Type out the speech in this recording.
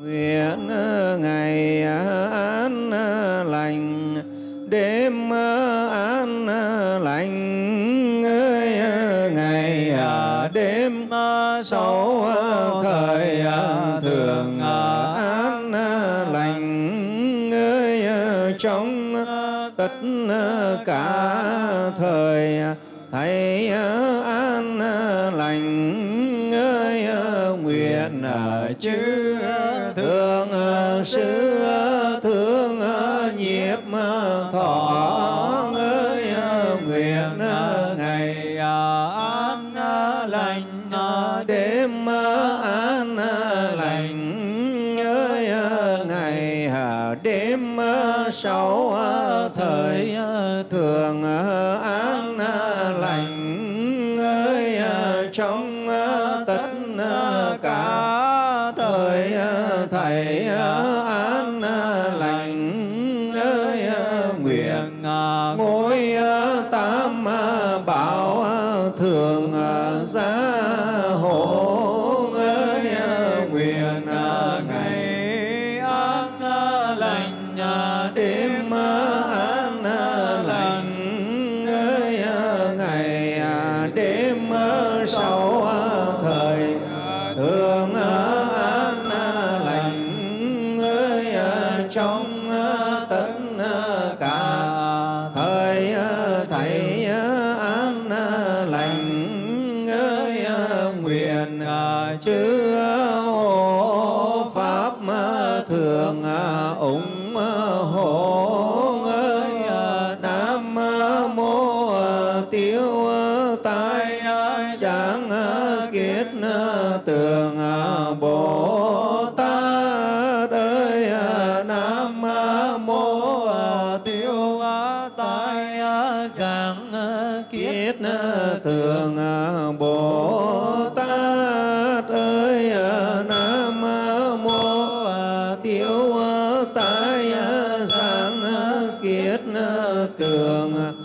nguyện ờ, ngày ờ, an ờ, lành. Đêm an lành. Ngày đêm sáu thời thường an lành. Trong tất cả thời thầy nguyện ờ, chư thương ờ, sư ờ, thương nhiếp thọ ơi nguyện ngày an lành đêm an lành ơi ngày đêm sáu thời thường an thầy an lành ơi, nguyện ngôi tam bảo thường gia hộ ơi, nguyện ngày an lành đêm trong ờ, tất ờ, cả. Thời ờ, thầy an lành ơi nguyện chư hộ pháp thường ủng hộ ơi nam mô tiêu tai chẳng kiết tường bồ tiêu tai giảng kiết tường bồ tát ơi nam mô tiêu tai giảng kiết tường